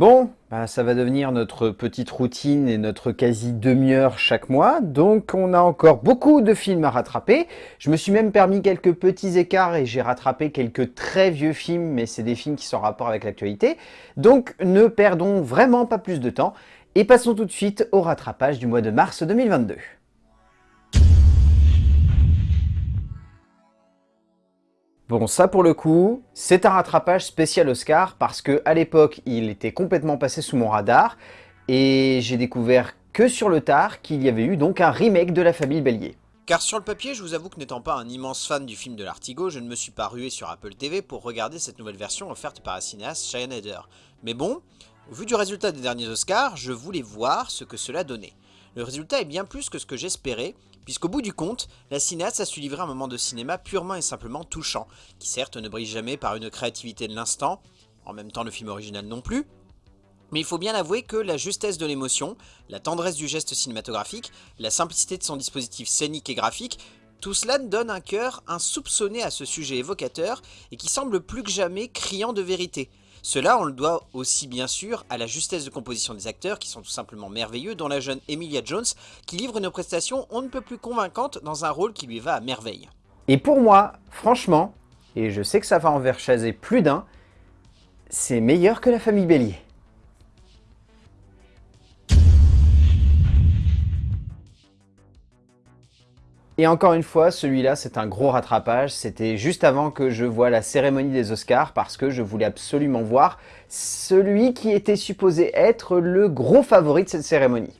Bon, bah, ça va devenir notre petite routine et notre quasi demi-heure chaque mois, donc on a encore beaucoup de films à rattraper. Je me suis même permis quelques petits écarts et j'ai rattrapé quelques très vieux films, mais c'est des films qui sont en rapport avec l'actualité. Donc ne perdons vraiment pas plus de temps et passons tout de suite au rattrapage du mois de mars 2022. Bon, ça pour le coup, c'est un rattrapage spécial Oscar parce que à l'époque, il était complètement passé sous mon radar et j'ai découvert que sur le tard qu'il y avait eu donc un remake de La Famille Bélier. Car sur le papier, je vous avoue que n'étant pas un immense fan du film de l'Artigo, je ne me suis pas rué sur Apple TV pour regarder cette nouvelle version offerte par la cinéaste Cheyenne. Mais bon, vu du résultat des derniers Oscars, je voulais voir ce que cela donnait. Le résultat est bien plus que ce que j'espérais, puisqu'au bout du compte, la cinéaste a su livrer un moment de cinéma purement et simplement touchant, qui certes ne brille jamais par une créativité de l'instant, en même temps le film original non plus, mais il faut bien avouer que la justesse de l'émotion, la tendresse du geste cinématographique, la simplicité de son dispositif scénique et graphique, tout cela donne un cœur insoupçonné à ce sujet évocateur et qui semble plus que jamais criant de vérité. Cela, on le doit aussi bien sûr à la justesse de composition des acteurs qui sont tout simplement merveilleux, dont la jeune Emilia Jones qui livre une prestation on ne peut plus convaincante dans un rôle qui lui va à merveille. Et pour moi, franchement, et je sais que ça va envers chaser plus d'un, c'est meilleur que la famille Bélier. Et encore une fois, celui-là, c'est un gros rattrapage. C'était juste avant que je voie la cérémonie des Oscars parce que je voulais absolument voir celui qui était supposé être le gros favori de cette cérémonie.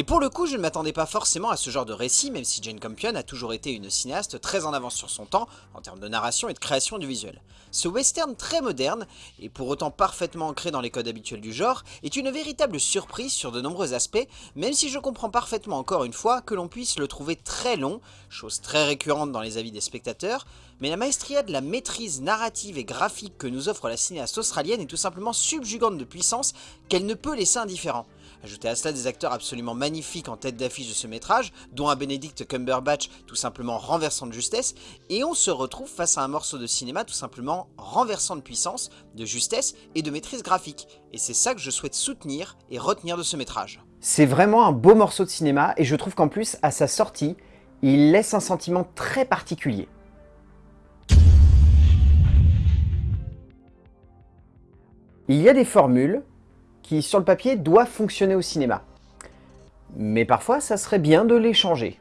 Et pour le coup, je ne m'attendais pas forcément à ce genre de récit, même si Jane Campion a toujours été une cinéaste très en avance sur son temps en termes de narration et de création du visuel. Ce western très moderne, et pour autant parfaitement ancré dans les codes habituels du genre, est une véritable surprise sur de nombreux aspects, même si je comprends parfaitement encore une fois que l'on puisse le trouver très long, chose très récurrente dans les avis des spectateurs, mais la maestria de la maîtrise narrative et graphique que nous offre la cinéaste australienne est tout simplement subjugante de puissance qu'elle ne peut laisser indifférent. Ajoutez à cela des acteurs absolument magnifiques en tête d'affiche de ce métrage, dont un Benedict Cumberbatch tout simplement renversant de justesse, et on se retrouve face à un morceau de cinéma tout simplement renversant de puissance, de justesse et de maîtrise graphique. Et c'est ça que je souhaite soutenir et retenir de ce métrage. C'est vraiment un beau morceau de cinéma, et je trouve qu'en plus, à sa sortie, il laisse un sentiment très particulier. Il y a des formules qui, sur le papier, doivent fonctionner au cinéma. Mais parfois, ça serait bien de les changer.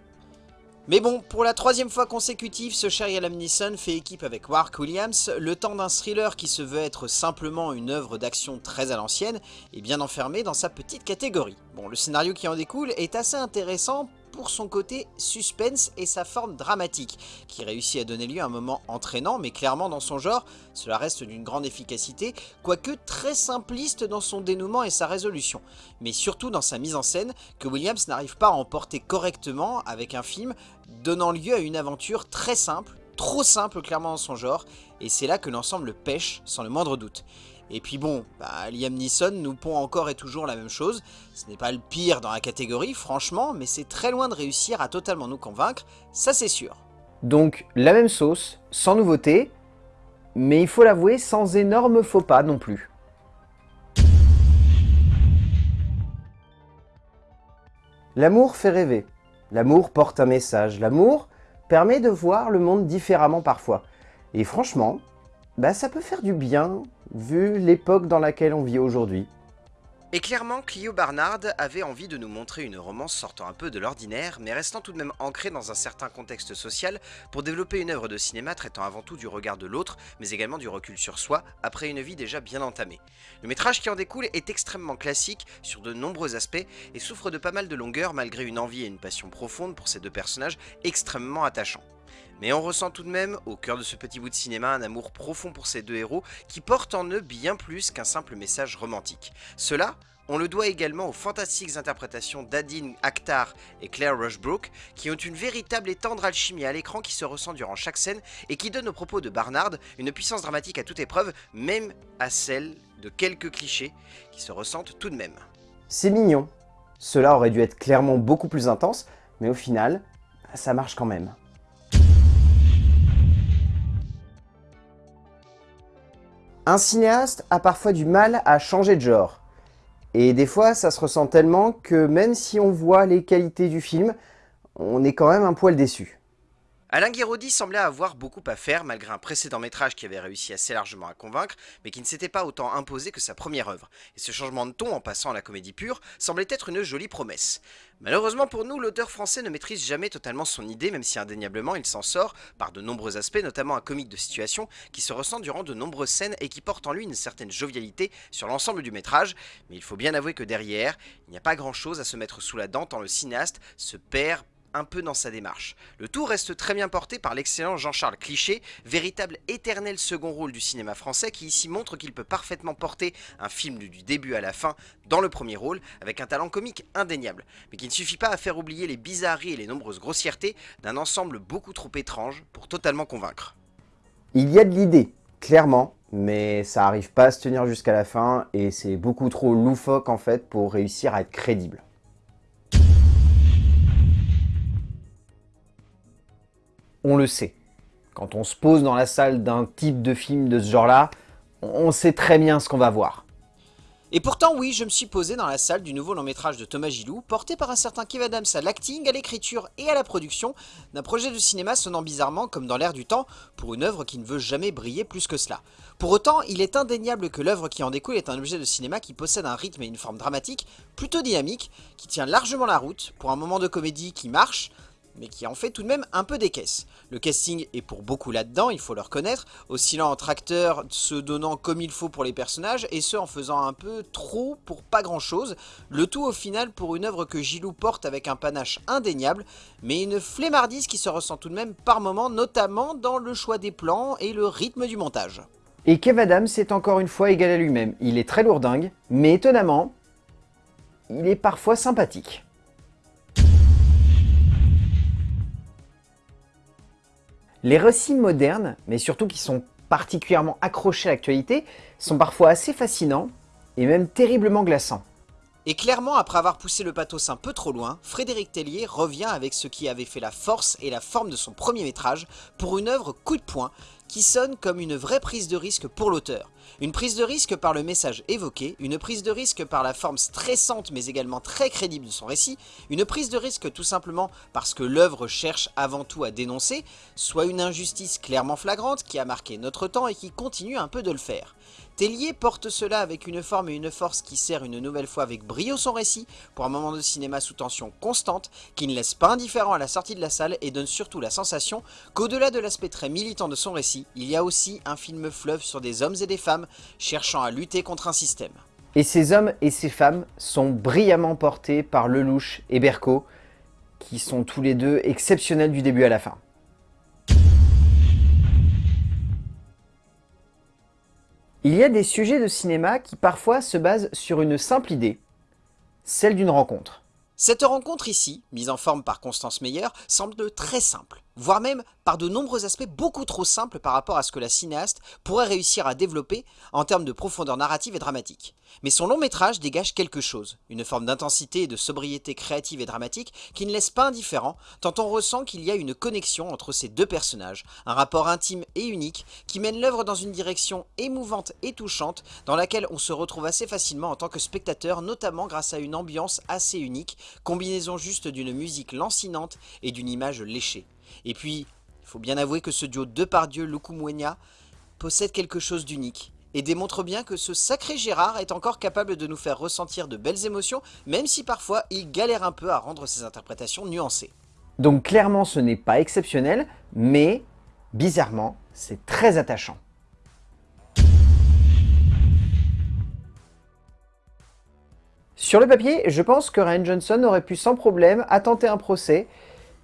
Mais bon, pour la troisième fois consécutive, ce Liam Neeson fait équipe avec Wark Williams, le temps d'un thriller qui se veut être simplement une œuvre d'action très à l'ancienne, est bien enfermé dans sa petite catégorie. Bon, le scénario qui en découle est assez intéressant pour son côté suspense et sa forme dramatique, qui réussit à donner lieu à un moment entraînant, mais clairement dans son genre, cela reste d'une grande efficacité, quoique très simpliste dans son dénouement et sa résolution, mais surtout dans sa mise en scène, que Williams n'arrive pas à emporter correctement avec un film donnant lieu à une aventure très simple, trop simple clairement dans son genre, et c'est là que l'ensemble pêche sans le moindre doute. Et puis bon, bah, Liam Neeson nous pond encore et toujours la même chose. Ce n'est pas le pire dans la catégorie, franchement, mais c'est très loin de réussir à totalement nous convaincre, ça c'est sûr. Donc la même sauce, sans nouveauté, mais il faut l'avouer, sans énorme faux pas non plus. L'amour fait rêver. L'amour porte un message. L'amour permet de voir le monde différemment parfois. Et franchement, bah ça peut faire du bien, vu l'époque dans laquelle on vit aujourd'hui. Et clairement, Clio Barnard avait envie de nous montrer une romance sortant un peu de l'ordinaire, mais restant tout de même ancrée dans un certain contexte social, pour développer une œuvre de cinéma traitant avant tout du regard de l'autre, mais également du recul sur soi, après une vie déjà bien entamée. Le métrage qui en découle est extrêmement classique sur de nombreux aspects, et souffre de pas mal de longueur malgré une envie et une passion profonde pour ces deux personnages extrêmement attachants. Mais on ressent tout de même, au cœur de ce petit bout de cinéma, un amour profond pour ces deux héros qui portent en eux bien plus qu'un simple message romantique. Cela, on le doit également aux fantastiques interprétations d'Adine Akhtar et Claire Rushbrook, qui ont une véritable et tendre alchimie à l'écran qui se ressent durant chaque scène et qui donne aux propos de Barnard une puissance dramatique à toute épreuve, même à celle de quelques clichés qui se ressentent tout de même. C'est mignon. Cela aurait dû être clairement beaucoup plus intense, mais au final, ça marche quand même. Un cinéaste a parfois du mal à changer de genre. Et des fois, ça se ressent tellement que même si on voit les qualités du film, on est quand même un poil déçu. Alain Guéraudy semblait avoir beaucoup à faire malgré un précédent métrage qui avait réussi assez largement à convaincre, mais qui ne s'était pas autant imposé que sa première œuvre. Et ce changement de ton en passant à la comédie pure semblait être une jolie promesse. Malheureusement pour nous, l'auteur français ne maîtrise jamais totalement son idée, même si indéniablement il s'en sort par de nombreux aspects, notamment un comique de situation qui se ressent durant de nombreuses scènes et qui porte en lui une certaine jovialité sur l'ensemble du métrage, mais il faut bien avouer que derrière, il n'y a pas grand chose à se mettre sous la dent tant le cinéaste se perd un peu dans sa démarche. Le tout reste très bien porté par l'excellent Jean-Charles Cliché, véritable éternel second rôle du cinéma français qui ici montre qu'il peut parfaitement porter un film du début à la fin dans le premier rôle avec un talent comique indéniable, mais qui ne suffit pas à faire oublier les bizarreries et les nombreuses grossièretés d'un ensemble beaucoup trop étrange pour totalement convaincre. Il y a de l'idée, clairement, mais ça arrive pas à se tenir jusqu'à la fin et c'est beaucoup trop loufoque en fait pour réussir à être crédible. On le sait. Quand on se pose dans la salle d'un type de film de ce genre-là, on sait très bien ce qu'on va voir. Et pourtant, oui, je me suis posé dans la salle du nouveau long métrage de Thomas Gilou, porté par un certain Kev Adams à l'acting, à l'écriture et à la production, d'un projet de cinéma sonnant bizarrement comme dans l'air du temps, pour une œuvre qui ne veut jamais briller plus que cela. Pour autant, il est indéniable que l'œuvre qui en découle est un objet de cinéma qui possède un rythme et une forme dramatique plutôt dynamique, qui tient largement la route, pour un moment de comédie qui marche, mais qui en fait tout de même un peu des caisses. Le casting est pour beaucoup là-dedans, il faut le reconnaître, oscillant entre acteurs se donnant comme il faut pour les personnages, et ce en faisant un peu trop pour pas grand-chose, le tout au final pour une œuvre que Gilou porte avec un panache indéniable, mais une flemmardise qui se ressent tout de même par moments, notamment dans le choix des plans et le rythme du montage. Et Kev Adams est encore une fois égal à lui-même, il est très lourdingue, mais étonnamment, il est parfois sympathique. Les récits modernes, mais surtout qui sont particulièrement accrochés à l'actualité, sont parfois assez fascinants et même terriblement glaçants. Et clairement, après avoir poussé le pathos un peu trop loin, Frédéric Tellier revient avec ce qui avait fait la force et la forme de son premier métrage pour une œuvre coup de poing qui sonne comme une vraie prise de risque pour l'auteur. Une prise de risque par le message évoqué, une prise de risque par la forme stressante mais également très crédible de son récit, une prise de risque tout simplement parce que l'œuvre cherche avant tout à dénoncer, soit une injustice clairement flagrante qui a marqué notre temps et qui continue un peu de le faire. Tellier porte cela avec une forme et une force qui sert une nouvelle fois avec brio son récit pour un moment de cinéma sous tension constante qui ne laisse pas indifférent à la sortie de la salle et donne surtout la sensation qu'au-delà de l'aspect très militant de son récit, il y a aussi un film fleuve sur des hommes et des femmes cherchant à lutter contre un système. Et ces hommes et ces femmes sont brillamment portés par Lelouch et Berco, qui sont tous les deux exceptionnels du début à la fin. Il y a des sujets de cinéma qui parfois se basent sur une simple idée, celle d'une rencontre. Cette rencontre ici, mise en forme par Constance Meyer, semble très simple voire même par de nombreux aspects beaucoup trop simples par rapport à ce que la cinéaste pourrait réussir à développer en termes de profondeur narrative et dramatique. Mais son long métrage dégage quelque chose, une forme d'intensité et de sobriété créative et dramatique qui ne laisse pas indifférent, tant on ressent qu'il y a une connexion entre ces deux personnages, un rapport intime et unique qui mène l'œuvre dans une direction émouvante et touchante dans laquelle on se retrouve assez facilement en tant que spectateur, notamment grâce à une ambiance assez unique, combinaison juste d'une musique lancinante et d'une image léchée. Et puis, il faut bien avouer que ce duo Depardieu-Lukumwenya possède quelque chose d'unique et démontre bien que ce sacré Gérard est encore capable de nous faire ressentir de belles émotions, même si parfois il galère un peu à rendre ses interprétations nuancées. Donc clairement ce n'est pas exceptionnel, mais bizarrement c'est très attachant. Sur le papier, je pense que Ryan Johnson aurait pu sans problème attenter un procès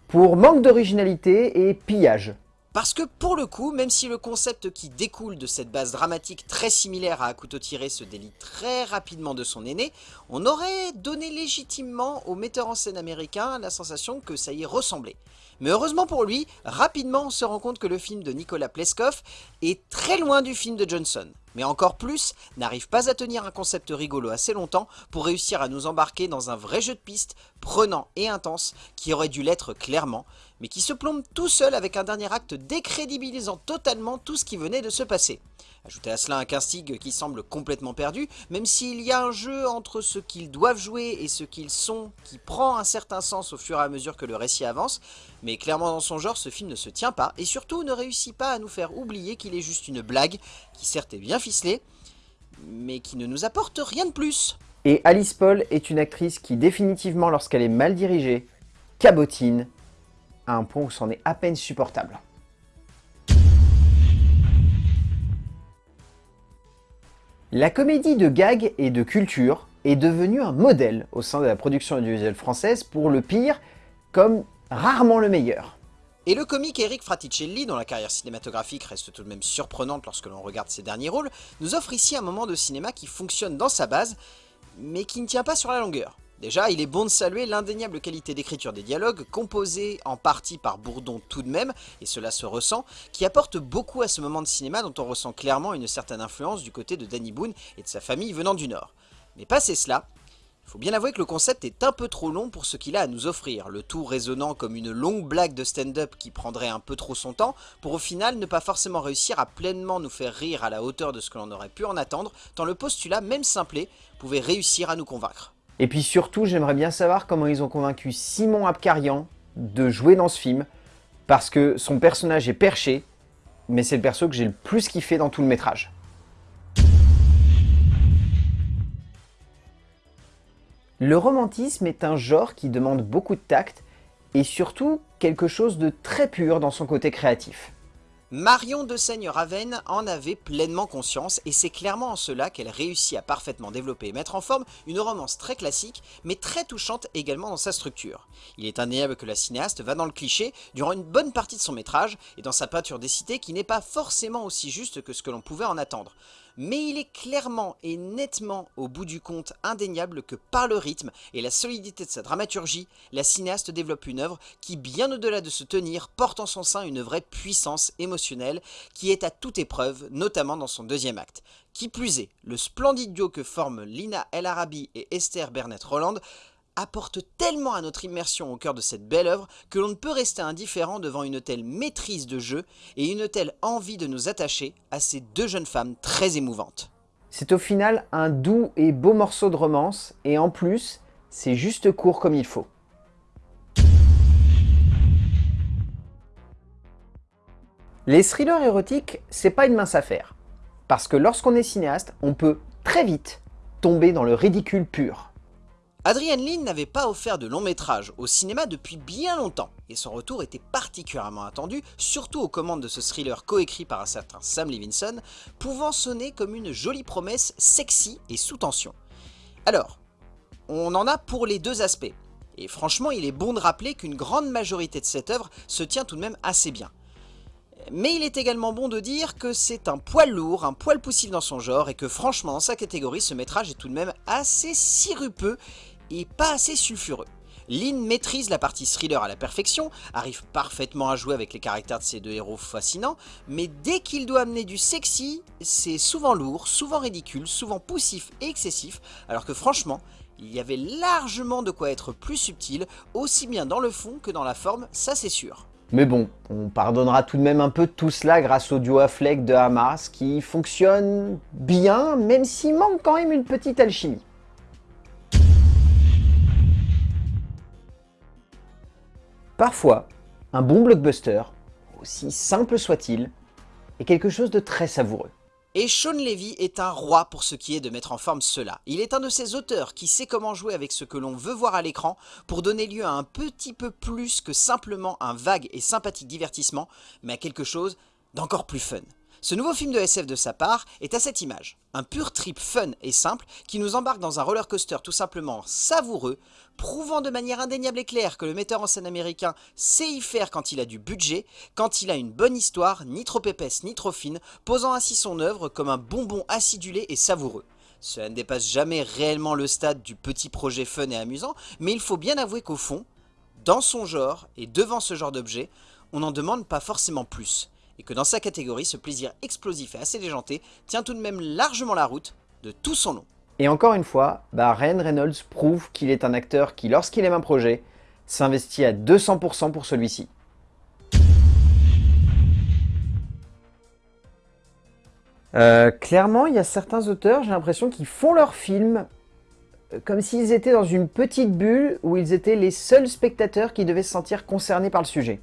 pour manque d'originalité et pillage. Parce que pour le coup, même si le concept qui découle de cette base dramatique très similaire à un couteau tiré se délie très rapidement de son aîné, on aurait donné légitimement au metteur en scène américain la sensation que ça y ressemblait. Mais heureusement pour lui, rapidement on se rend compte que le film de Nicolas Pleskov est très loin du film de Johnson. Mais encore plus, n'arrive pas à tenir un concept rigolo assez longtemps pour réussir à nous embarquer dans un vrai jeu de piste, prenant et intense, qui aurait dû l'être clairement, mais qui se plombe tout seul avec un dernier acte décrédibilisant totalement tout ce qui venait de se passer. Ajoutez à cela un casting qui semble complètement perdu, même s'il y a un jeu entre ce qu'ils doivent jouer et ce qu'ils sont qui prend un certain sens au fur et à mesure que le récit avance, mais clairement dans son genre ce film ne se tient pas et surtout ne réussit pas à nous faire oublier qu'il est juste une blague qui certes est bien ficelée, mais qui ne nous apporte rien de plus. Et Alice Paul est une actrice qui définitivement lorsqu'elle est mal dirigée, cabotine, à un point où c'en est à peine supportable. La comédie de gag et de culture est devenue un modèle au sein de la production audiovisuelle française pour le pire comme rarement le meilleur. Et le comique Eric Fraticelli, dont la carrière cinématographique reste tout de même surprenante lorsque l'on regarde ses derniers rôles, nous offre ici un moment de cinéma qui fonctionne dans sa base, mais qui ne tient pas sur la longueur. Déjà, il est bon de saluer l'indéniable qualité d'écriture des dialogues, composés en partie par Bourdon tout de même, et cela se ressent, qui apporte beaucoup à ce moment de cinéma dont on ressent clairement une certaine influence du côté de Danny Boone et de sa famille venant du Nord. Mais passé cela, il faut bien avouer que le concept est un peu trop long pour ce qu'il a à nous offrir, le tout résonnant comme une longue blague de stand-up qui prendrait un peu trop son temps, pour au final ne pas forcément réussir à pleinement nous faire rire à la hauteur de ce que l'on aurait pu en attendre, tant le postulat, même simplé, pouvait réussir à nous convaincre. Et puis surtout, j'aimerais bien savoir comment ils ont convaincu Simon Abkarian de jouer dans ce film, parce que son personnage est perché, mais c'est le perso que j'ai le plus kiffé dans tout le métrage. Le romantisme est un genre qui demande beaucoup de tact, et surtout quelque chose de très pur dans son côté créatif. Marion de Seigne-Raven en avait pleinement conscience et c'est clairement en cela qu'elle réussit à parfaitement développer et mettre en forme une romance très classique mais très touchante également dans sa structure. Il est indéniable que la cinéaste va dans le cliché durant une bonne partie de son métrage et dans sa peinture des cités qui n'est pas forcément aussi juste que ce que l'on pouvait en attendre mais il est clairement et nettement au bout du compte indéniable que par le rythme et la solidité de sa dramaturgie, la cinéaste développe une œuvre qui, bien au-delà de se tenir, porte en son sein une vraie puissance émotionnelle qui est à toute épreuve, notamment dans son deuxième acte. Qui plus est, le splendide duo que forment Lina El Arabi et Esther Bernett Roland apporte tellement à notre immersion au cœur de cette belle œuvre que l'on ne peut rester indifférent devant une telle maîtrise de jeu et une telle envie de nous attacher à ces deux jeunes femmes très émouvantes. C'est au final un doux et beau morceau de romance, et en plus, c'est juste court comme il faut. Les thrillers érotiques, c'est pas une mince affaire. Parce que lorsqu'on est cinéaste, on peut très vite tomber dans le ridicule pur. Adrian Lynn n'avait pas offert de long métrage au cinéma depuis bien longtemps, et son retour était particulièrement attendu, surtout aux commandes de ce thriller coécrit par un certain Sam Levinson, pouvant sonner comme une jolie promesse sexy et sous tension. Alors, on en a pour les deux aspects, et franchement il est bon de rappeler qu'une grande majorité de cette œuvre se tient tout de même assez bien. Mais il est également bon de dire que c'est un poil lourd, un poil poussif dans son genre, et que franchement dans sa catégorie ce métrage est tout de même assez sirupeux et pas assez sulfureux. Lynn maîtrise la partie thriller à la perfection, arrive parfaitement à jouer avec les caractères de ces deux héros fascinants, mais dès qu'il doit amener du sexy, c'est souvent lourd, souvent ridicule, souvent poussif et excessif, alors que franchement, il y avait largement de quoi être plus subtil, aussi bien dans le fond que dans la forme, ça c'est sûr. Mais bon, on pardonnera tout de même un peu tout cela grâce au duo à fleck de Hamas qui fonctionne bien, même s'il manque quand même une petite alchimie. Parfois, un bon blockbuster, aussi simple soit-il, est quelque chose de très savoureux. Et Sean Levy est un roi pour ce qui est de mettre en forme cela. Il est un de ces auteurs qui sait comment jouer avec ce que l'on veut voir à l'écran pour donner lieu à un petit peu plus que simplement un vague et sympathique divertissement, mais à quelque chose d'encore plus fun. Ce nouveau film de SF de sa part est à cette image, un pur trip fun et simple qui nous embarque dans un roller coaster tout simplement savoureux, prouvant de manière indéniable et claire que le metteur en scène américain sait y faire quand il a du budget, quand il a une bonne histoire, ni trop épaisse ni trop fine, posant ainsi son œuvre comme un bonbon acidulé et savoureux. Cela ne dépasse jamais réellement le stade du petit projet fun et amusant, mais il faut bien avouer qu'au fond, dans son genre et devant ce genre d'objet, on n'en demande pas forcément plus. Et que dans sa catégorie, ce plaisir explosif et assez déjanté tient tout de même largement la route de tout son nom. Et encore une fois, bah Ryan Reynolds prouve qu'il est un acteur qui, lorsqu'il aime un projet, s'investit à 200% pour celui-ci. Euh, clairement, il y a certains auteurs, j'ai l'impression qu'ils font leurs films euh, comme s'ils étaient dans une petite bulle où ils étaient les seuls spectateurs qui devaient se sentir concernés par le sujet.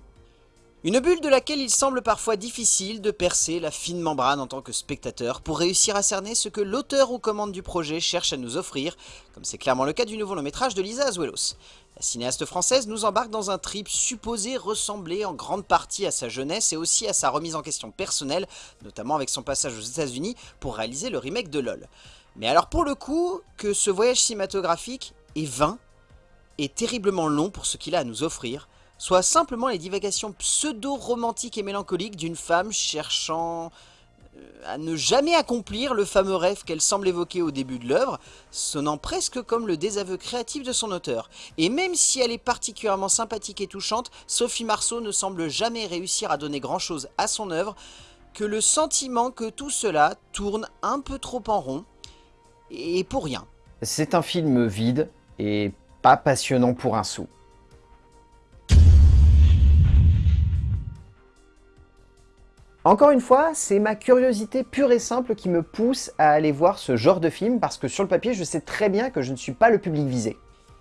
Une bulle de laquelle il semble parfois difficile de percer la fine membrane en tant que spectateur pour réussir à cerner ce que l'auteur aux commandes du projet cherche à nous offrir, comme c'est clairement le cas du nouveau long métrage de Lisa Azuelos. La cinéaste française nous embarque dans un trip supposé ressembler en grande partie à sa jeunesse et aussi à sa remise en question personnelle, notamment avec son passage aux états unis pour réaliser le remake de LOL. Mais alors pour le coup, que ce voyage cinématographique est vain, et terriblement long pour ce qu'il a à nous offrir, soit simplement les divagations pseudo-romantiques et mélancoliques d'une femme cherchant euh, à ne jamais accomplir le fameux rêve qu'elle semble évoquer au début de l'œuvre, sonnant presque comme le désaveu créatif de son auteur. Et même si elle est particulièrement sympathique et touchante, Sophie Marceau ne semble jamais réussir à donner grand chose à son œuvre, que le sentiment que tout cela tourne un peu trop en rond, et pour rien. C'est un film vide et pas passionnant pour un sou. Encore une fois, c'est ma curiosité pure et simple qui me pousse à aller voir ce genre de film parce que sur le papier, je sais très bien que je ne suis pas le public visé.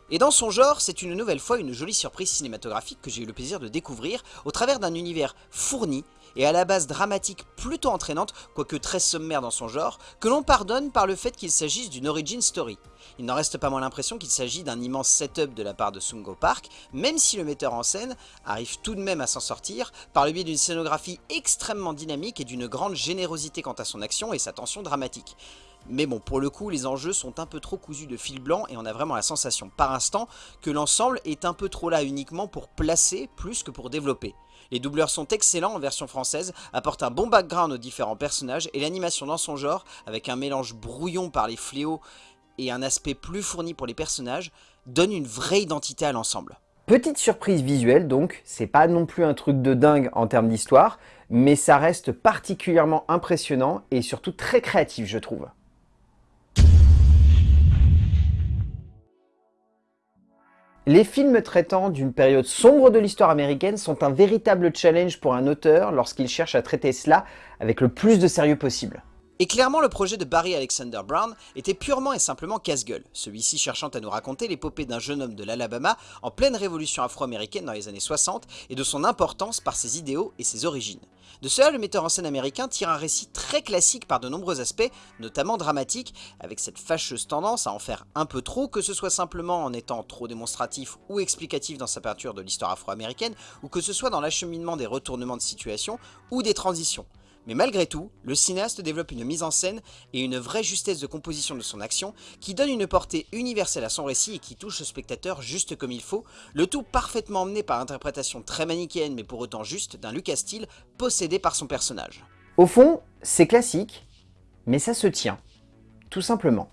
Et dans son genre, c'est une nouvelle fois une jolie surprise cinématographique que j'ai eu le plaisir de découvrir au travers d'un univers fourni et à la base dramatique plutôt entraînante, quoique très sommaire dans son genre, que l'on pardonne par le fait qu'il s'agisse d'une origin story. Il n'en reste pas moins l'impression qu'il s'agit d'un immense setup de la part de Sungo Park, même si le metteur en scène arrive tout de même à s'en sortir par le biais d'une scénographie extrêmement dynamique et d'une grande générosité quant à son action et sa tension dramatique. Mais bon, pour le coup, les enjeux sont un peu trop cousus de fil blanc et on a vraiment la sensation par instant que l'ensemble est un peu trop là uniquement pour placer plus que pour développer. Les doubleurs sont excellents en version française, apportent un bon background aux différents personnages et l'animation dans son genre, avec un mélange brouillon par les fléaux et un aspect plus fourni pour les personnages, donne une vraie identité à l'ensemble. Petite surprise visuelle donc, c'est pas non plus un truc de dingue en termes d'histoire, mais ça reste particulièrement impressionnant et surtout très créatif je trouve. Les films traitant d'une période sombre de l'histoire américaine sont un véritable challenge pour un auteur lorsqu'il cherche à traiter cela avec le plus de sérieux possible. Et clairement, le projet de Barry Alexander Brown était purement et simplement casse-gueule, celui-ci cherchant à nous raconter l'épopée d'un jeune homme de l'Alabama en pleine révolution afro-américaine dans les années 60 et de son importance par ses idéaux et ses origines. De cela, le metteur en scène américain tire un récit très classique par de nombreux aspects, notamment dramatiques, avec cette fâcheuse tendance à en faire un peu trop, que ce soit simplement en étant trop démonstratif ou explicatif dans sa peinture de l'histoire afro-américaine, ou que ce soit dans l'acheminement des retournements de situation ou des transitions. Mais malgré tout, le cinéaste développe une mise en scène et une vraie justesse de composition de son action qui donne une portée universelle à son récit et qui touche le spectateur juste comme il faut, le tout parfaitement emmené par l'interprétation très manichéenne mais pour autant juste d'un Lucas Steele possédé par son personnage. Au fond, c'est classique, mais ça se tient, tout simplement.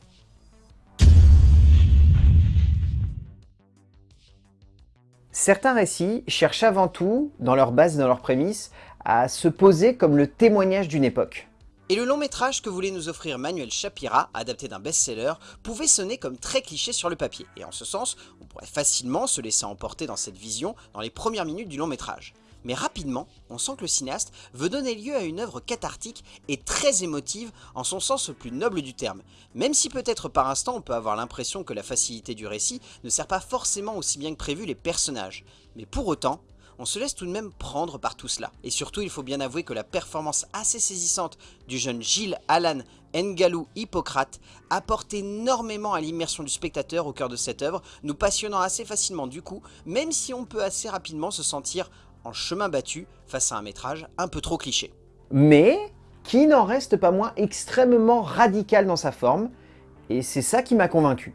Certains récits cherchent avant tout, dans leur base dans leurs prémices, à se poser comme le témoignage d'une époque. Et le long métrage que voulait nous offrir Manuel Shapira, adapté d'un best-seller, pouvait sonner comme très cliché sur le papier, et en ce sens, on pourrait facilement se laisser emporter dans cette vision dans les premières minutes du long métrage. Mais rapidement, on sent que le cinéaste veut donner lieu à une œuvre cathartique et très émotive en son sens le plus noble du terme, même si peut-être par instant on peut avoir l'impression que la facilité du récit ne sert pas forcément aussi bien que prévu les personnages. Mais pour autant, on se laisse tout de même prendre par tout cela. Et surtout, il faut bien avouer que la performance assez saisissante du jeune Gilles Alan Ngalou Hippocrate apporte énormément à l'immersion du spectateur au cœur de cette œuvre, nous passionnant assez facilement du coup, même si on peut assez rapidement se sentir en chemin battu face à un métrage un peu trop cliché. Mais qui n'en reste pas moins extrêmement radical dans sa forme, et c'est ça qui m'a convaincu.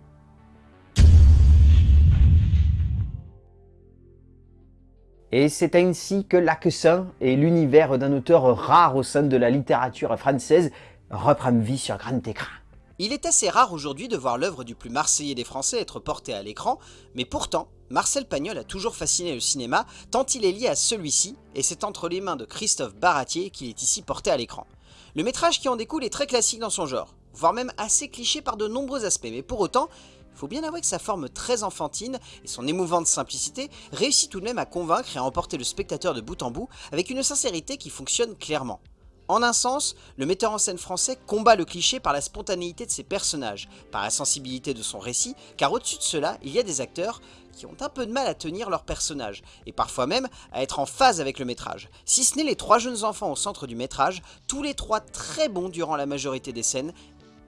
Et c'est ainsi que l'Aquesin et l'univers d'un auteur rare au sein de la littérature française reprennent vie sur grand écran. Il est assez rare aujourd'hui de voir l'œuvre du plus marseillais des Français être portée à l'écran, mais pourtant, Marcel Pagnol a toujours fasciné le cinéma, tant il est lié à celui-ci, et c'est entre les mains de Christophe Baratier qu'il est ici porté à l'écran. Le métrage qui en découle est très classique dans son genre, voire même assez cliché par de nombreux aspects, mais pour autant, faut bien avouer que sa forme très enfantine et son émouvante simplicité réussit tout de même à convaincre et à emporter le spectateur de bout en bout avec une sincérité qui fonctionne clairement. En un sens, le metteur en scène français combat le cliché par la spontanéité de ses personnages, par la sensibilité de son récit, car au-dessus de cela, il y a des acteurs qui ont un peu de mal à tenir leur personnage, et parfois même à être en phase avec le métrage. Si ce n'est les trois jeunes enfants au centre du métrage, tous les trois très bons durant la majorité des scènes,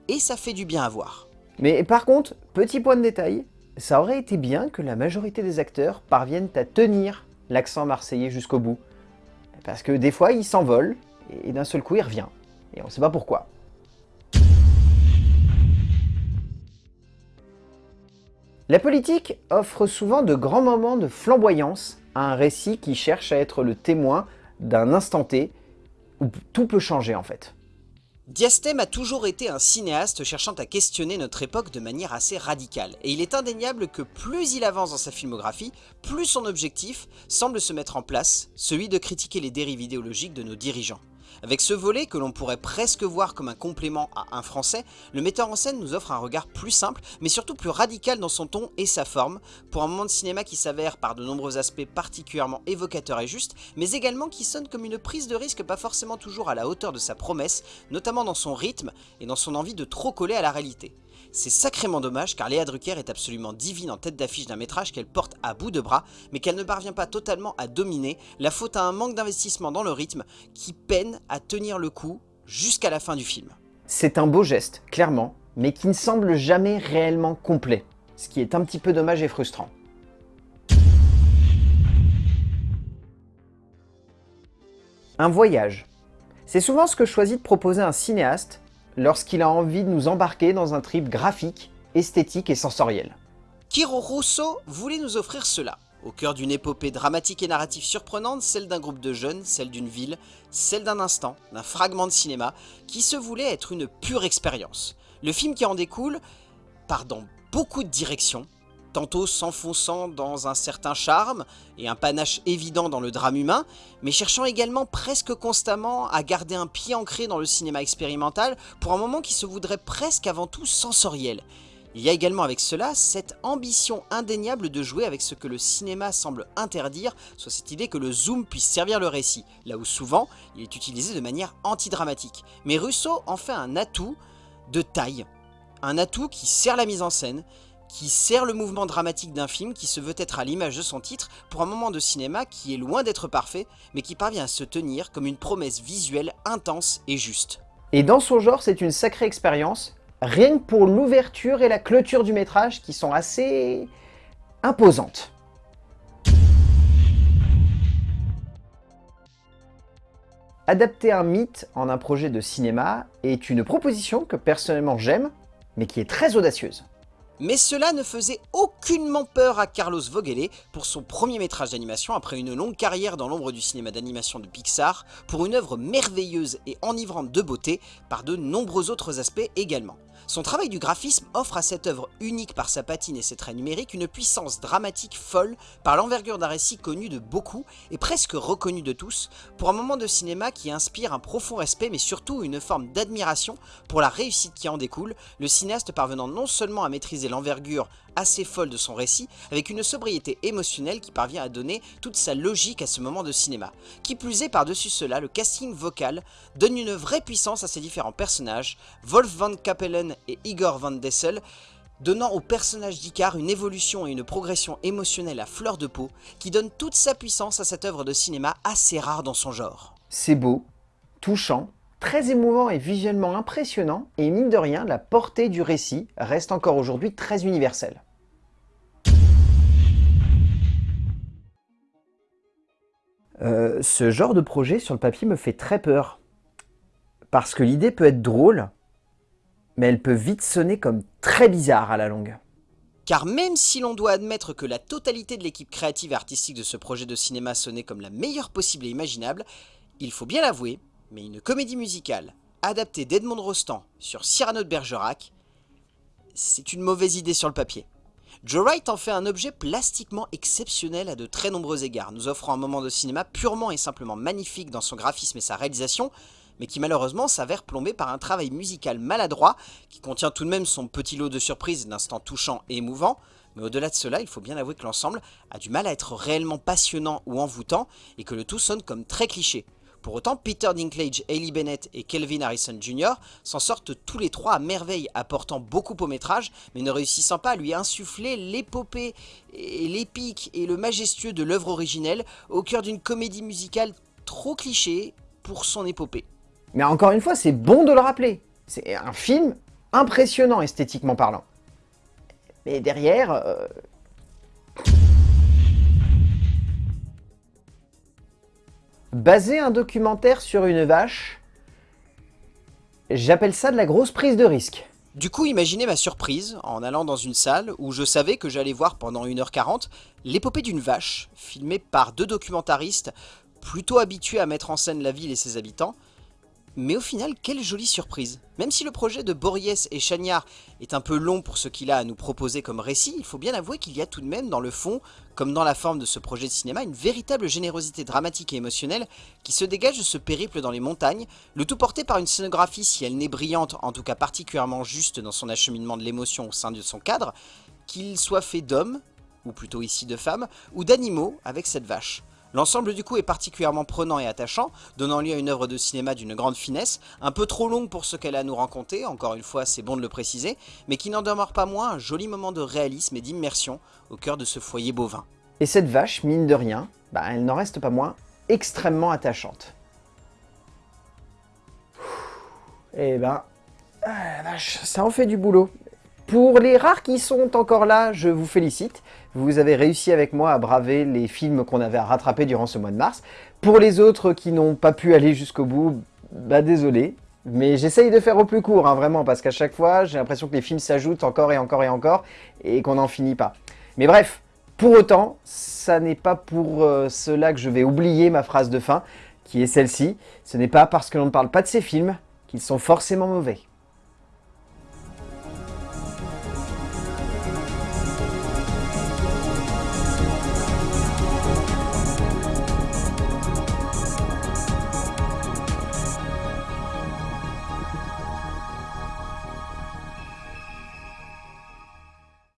et ça fait du bien à voir. Mais par contre, petit point de détail, ça aurait été bien que la majorité des acteurs parviennent à tenir l'accent marseillais jusqu'au bout. Parce que des fois, ils s'envolent, et d'un seul coup il revient. Et on ne sait pas pourquoi. La politique offre souvent de grands moments de flamboyance à un récit qui cherche à être le témoin d'un instant T où tout peut changer en fait. Diastème a toujours été un cinéaste cherchant à questionner notre époque de manière assez radicale, et il est indéniable que plus il avance dans sa filmographie, plus son objectif semble se mettre en place, celui de critiquer les dérives idéologiques de nos dirigeants. Avec ce volet, que l'on pourrait presque voir comme un complément à un français, le metteur en scène nous offre un regard plus simple, mais surtout plus radical dans son ton et sa forme, pour un moment de cinéma qui s'avère par de nombreux aspects particulièrement évocateur et juste, mais également qui sonne comme une prise de risque pas forcément toujours à la hauteur de sa promesse, notamment dans son rythme et dans son envie de trop coller à la réalité. C'est sacrément dommage car Léa Drucker est absolument divine en tête d'affiche d'un métrage qu'elle porte à bout de bras, mais qu'elle ne parvient pas totalement à dominer, la faute à un manque d'investissement dans le rythme qui peine à tenir le coup jusqu'à la fin du film. C'est un beau geste, clairement, mais qui ne semble jamais réellement complet, ce qui est un petit peu dommage et frustrant. Un voyage. C'est souvent ce que choisit de proposer un cinéaste lorsqu'il a envie de nous embarquer dans un trip graphique, esthétique et sensoriel. Kiro Rosso voulait nous offrir cela. Au cœur d'une épopée dramatique et narrative surprenante, celle d'un groupe de jeunes, celle d'une ville, celle d'un instant, d'un fragment de cinéma, qui se voulait être une pure expérience. Le film qui en découle part dans beaucoup de directions, tantôt s'enfonçant dans un certain charme et un panache évident dans le drame humain, mais cherchant également presque constamment à garder un pied ancré dans le cinéma expérimental pour un moment qui se voudrait presque avant tout sensoriel. Il y a également avec cela cette ambition indéniable de jouer avec ce que le cinéma semble interdire, soit cette idée que le zoom puisse servir le récit, là où souvent il est utilisé de manière antidramatique. Mais Russo en fait un atout de taille, un atout qui sert la mise en scène, qui sert le mouvement dramatique d'un film qui se veut être à l'image de son titre pour un moment de cinéma qui est loin d'être parfait, mais qui parvient à se tenir comme une promesse visuelle intense et juste. Et dans son genre, c'est une sacrée expérience, rien que pour l'ouverture et la clôture du métrage qui sont assez imposantes. Adapter un mythe en un projet de cinéma est une proposition que personnellement j'aime, mais qui est très audacieuse. Mais cela ne faisait aucunement peur à Carlos Vogele pour son premier métrage d'animation après une longue carrière dans l'ombre du cinéma d'animation de Pixar, pour une œuvre merveilleuse et enivrante de beauté par de nombreux autres aspects également. Son travail du graphisme offre à cette œuvre unique par sa patine et ses traits numériques une puissance dramatique folle par l'envergure d'un récit connu de beaucoup et presque reconnu de tous, pour un moment de cinéma qui inspire un profond respect mais surtout une forme d'admiration pour la réussite qui en découle, le cinéaste parvenant non seulement à maîtriser l'envergure assez folle de son récit, avec une sobriété émotionnelle qui parvient à donner toute sa logique à ce moment de cinéma. Qui plus est, par-dessus cela, le casting vocal donne une vraie puissance à ses différents personnages, Wolf van Kapellen et Igor van Dessel, donnant au personnage d'Icar une évolution et une progression émotionnelle à fleur de peau, qui donne toute sa puissance à cette œuvre de cinéma assez rare dans son genre. C'est beau, touchant, très émouvant et visuellement impressionnant, et mine de rien, la portée du récit reste encore aujourd'hui très universelle. Euh, ce genre de projet sur le papier me fait très peur. Parce que l'idée peut être drôle, mais elle peut vite sonner comme très bizarre à la longue. Car même si l'on doit admettre que la totalité de l'équipe créative et artistique de ce projet de cinéma sonnait comme la meilleure possible et imaginable, il faut bien l'avouer, mais une comédie musicale adaptée d'Edmond Rostand sur Cyrano de Bergerac, c'est une mauvaise idée sur le papier. Joe Wright en fait un objet plastiquement exceptionnel à de très nombreux égards, nous offrant un moment de cinéma purement et simplement magnifique dans son graphisme et sa réalisation, mais qui malheureusement s'avère plombé par un travail musical maladroit, qui contient tout de même son petit lot de surprises d'instants touchants et émouvants, mais au-delà de cela, il faut bien avouer que l'ensemble a du mal à être réellement passionnant ou envoûtant, et que le tout sonne comme très cliché. Pour autant, Peter Dinklage, Hailey Bennett et Kelvin Harrison Jr. s'en sortent tous les trois à merveille, apportant beaucoup au métrage, mais ne réussissant pas à lui insuffler l'épopée l'épique et le majestueux de l'œuvre originelle au cœur d'une comédie musicale trop cliché pour son épopée. Mais encore une fois, c'est bon de le rappeler. C'est un film impressionnant esthétiquement parlant. Mais derrière... Euh, Baser un documentaire sur une vache, j'appelle ça de la grosse prise de risque. Du coup, imaginez ma surprise en allant dans une salle où je savais que j'allais voir pendant 1h40 l'épopée d'une vache, filmée par deux documentaristes plutôt habitués à mettre en scène la ville et ses habitants, mais au final, quelle jolie surprise Même si le projet de Bories et Chagnard est un peu long pour ce qu'il a à nous proposer comme récit, il faut bien avouer qu'il y a tout de même dans le fond, comme dans la forme de ce projet de cinéma, une véritable générosité dramatique et émotionnelle qui se dégage de ce périple dans les montagnes, le tout porté par une scénographie, si elle n'est brillante, en tout cas particulièrement juste dans son acheminement de l'émotion au sein de son cadre, qu'il soit fait d'hommes, ou plutôt ici de femmes, ou d'animaux avec cette vache. L'ensemble du coup est particulièrement prenant et attachant, donnant lieu à une œuvre de cinéma d'une grande finesse, un peu trop longue pour ce qu'elle a à nous raconter, encore une fois c'est bon de le préciser, mais qui n'en demeure pas moins un joli moment de réalisme et d'immersion au cœur de ce foyer bovin. Et cette vache, mine de rien, bah, elle n'en reste pas moins extrêmement attachante. Eh ben, ah, vache, ça en fait du boulot. Pour les rares qui sont encore là, je vous félicite. Vous avez réussi avec moi à braver les films qu'on avait à rattraper durant ce mois de mars. Pour les autres qui n'ont pas pu aller jusqu'au bout, bah désolé. Mais j'essaye de faire au plus court, hein, vraiment, parce qu'à chaque fois, j'ai l'impression que les films s'ajoutent encore et encore et encore, et qu'on n'en finit pas. Mais bref, pour autant, ça n'est pas pour euh, cela que je vais oublier ma phrase de fin, qui est celle-ci. Ce n'est pas parce que l'on ne parle pas de ces films qu'ils sont forcément mauvais.